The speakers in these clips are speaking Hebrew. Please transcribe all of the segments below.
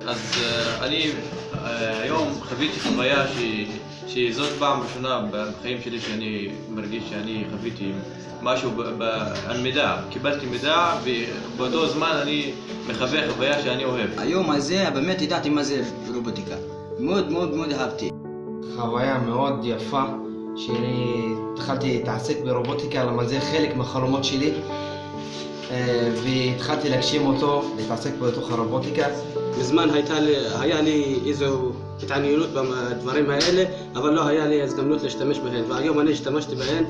אז אה, אני אה, היום חוויתי חוויה ש- שזאת פעם ראשונה בחיים שלי שאני מרגיש שאני חוויתי משהו ב- ב- על מידע. קיבלתי מידע ובאותו זמן אני מחווה חוויה שאני אוהב. היום הזה באמת ידעתי מה זה רובוטיקה. מאוד מאוד מאוד אהבתי. חוויה מאוד יפה, שאני התחלתי להתעסק ברובוטיקה, למה זה חלק מהחלומות שלי, והתחלתי להגשים אותו, להתעסק בתוך הרובוטיקה. מזמן הייתה לי, היה לי איזו התעניינות בדברים האלה, אבל לא היה לי הזדמנות להשתמש בהן, והיום אני השתמשתי בהן,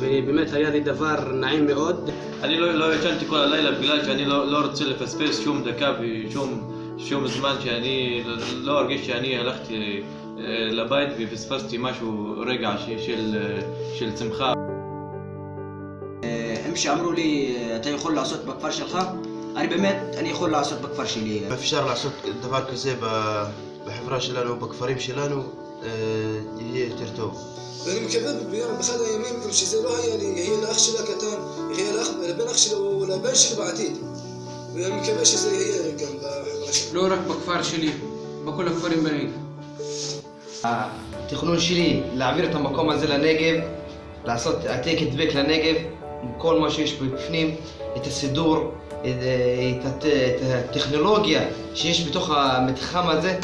ובאמת היה לי דבר נעים מאוד. אני לא, לא ישנתי כל הלילה בגלל שאני לא, לא רוצה לפספס שום דקה ושום שום זמן שאני לא- ארגיש שאני הלכתי אה, לבית ופספסתי משהו, רגע ש- של, אה, של שמחה. שאמרו לי, אתה יכול לעשות בכפר שלך? אני באמת, אני יכול לעשות בכפר שלי. אפשר לעשות דבר כזה בחברה שלנו, בכפרים שלנו, אה, יהיה יותר טוב. ואני מקווה ביום, באחד הימים, גם שזה לא היה לי, יהיה לאח שלי הקטן, יהיה לאח, לבן אח שלי או לבן שלי בעתיד. ואני מקווה שזה יהיה גם בחברה שלי. לא רק בכפר שלי, בכל הכפרים בנגב. התכנון שלי להעביר את המקום הזה לנגב, לעשות העתק הדבק לנגב, עם כל מה שיש בפנים, את הסידור, את, את, הט- את הטכנולוגיה שיש בתוך המתחם הזה.